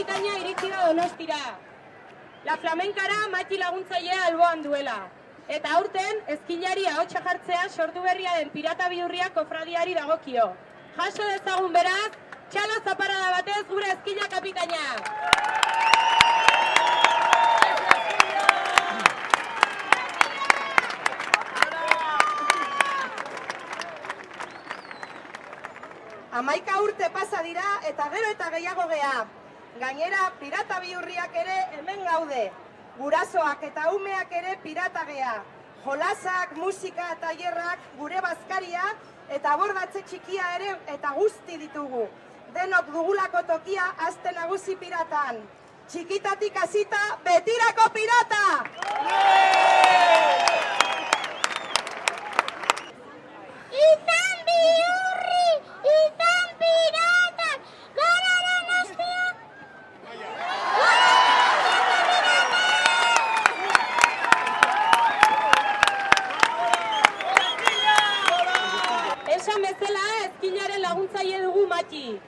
kapitaina iritsi da donostira. La flamenkara mati laguntzailea alboan duela. Eta aurten, ezkinari ahotsa jartzea sortu berria den pirata bihurria kofradiari dagokio. Jaso dezagun beraz, txalo zaparada batez gure ezkina kapitaina. Amaika urte pasa dira eta gero eta gehiago gea. Gainera, pirata bihurriak ere hemen gaude. Gurasoak eta umeak ere pirata gea. Jolasak, musika eta hierrak, gure bazkaria eta bordatze txikia ere eta guzti ditugu. Denok dugulako tokia aste nagusi piratan. Txikitatik hasita betirako pirata! Izan bihurri, izan piratak, gara donostia. Esan bezala, ezkinaren laguntzaile dugu mati.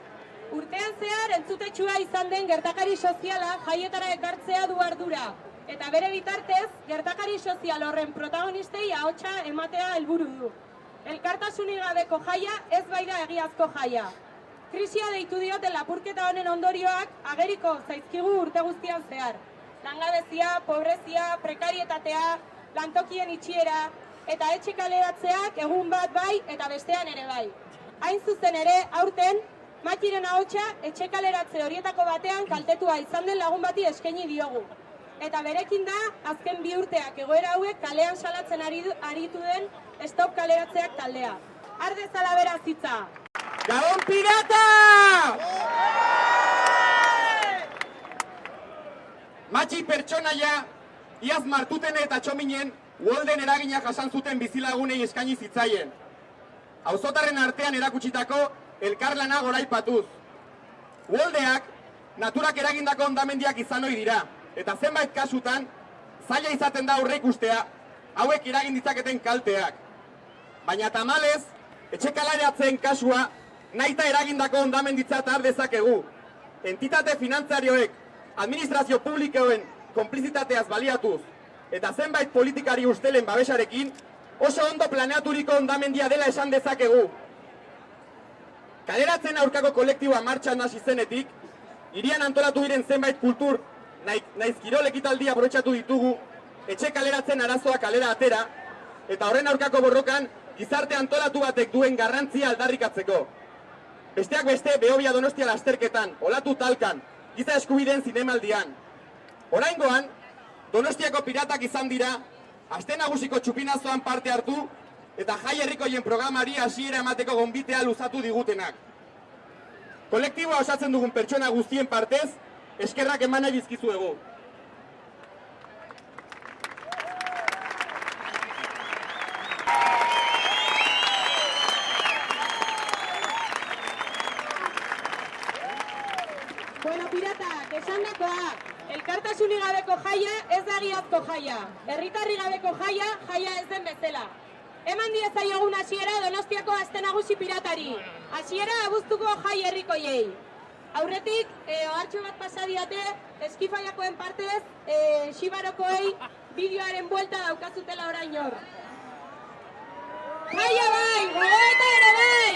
Urtean zehar entzutetsua izan den gertakari soziala jaietara ekartzea du ardura. Eta bere bitartez, gertakari sozial horren protagonistei ahotsa ematea helburu du. Elkartasunik gabeko jaia ez baida egiazko jaia. Krisia deitu diote lapurketa honen ondorioak ageriko zaizkigu urte guztian zehar. Langabezia, pobrezia, prekarietatea, lantokien itxiera, eta etxe kaleratzeak egun bat bai eta bestean ere bai. Hain zuzen ere, aurten, Matiren ahotsa etxe kaleratze horietako batean kaltetua izan den lagun bati eskaini diogu. Eta berekin da, azken bi urteak egoera hauek kalean salatzen ari aritu den stop kaleratzeak taldea. Arde zala beraz hitza! Gabon pirata! Matxi pertsonaia, iaz martuten eta txominen, uolden eragina jasan zuten bizilagunei eskaini zitzaien. Auzotarren artean erakutsitako elkarlana goraipatuz. Uoldeak, naturak eragindako ondamendiak izan ohi dira, eta zenbait kasutan, zaila izaten da aurre ikustea, hauek eragin ditzaketen kalteak. Baina tamalez, etxekalaratzen kasua, naita eragindako ondamenditzat har dezakegu. Entitate finantzarioek, administrazio publikoen konplizitateaz baliatuz, eta zenbait politikari ustelen babesarekin, oso ondo planeaturiko ondamendia dela esan dezakegu. Kaleratzen aurkako kolektiboa martxan hasi zenetik, hirian antolatu diren zenbait kultur, naiz kirol ekitaldia ditugu, etxe kaleratzen arazoa kalera atera, eta horren aurkako borrokan gizarte antolatu batek duen garrantzia aldarrikatzeko. Besteak beste behobia donostia lasterketan, olatu talkan, giza eskubideen zinemaldian. Oraingoan, donostiako piratak izan dira, aste nagusiko txupinazoan parte hartu, eta jai herrikoien programari hasiera emateko gonbitea luzatu digutenak. Kolektiboa osatzen dugun pertsona guztien partez, eskerrak eman nahi bizkizuegu. Bueno, piratak, esan dakoa, elkartasunik gabeko jaia ez da egiazko jaia. Herritarri gabeko jaia, jaia ez den bezala. Eman diezaiogun hasiera Donostiako aste nagusi piratari. Hasiera abuztuko jai herrikoiei. Aurretik, eh, ohartxo bat pasa diate, eskifaiakoen partez, eh, Xibarokoei bideoaren buelta daukazutela orain hor. Jaia bai, gogoeta ere bai!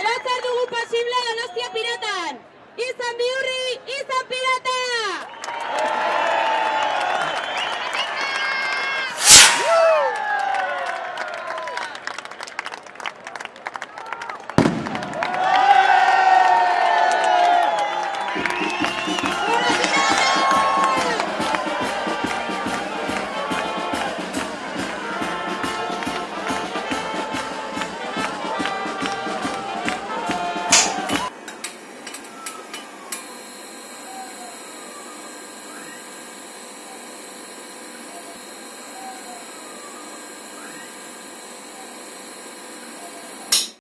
Edo zer dugu posible Donostia piratan! Izan bihurri, izan pirata!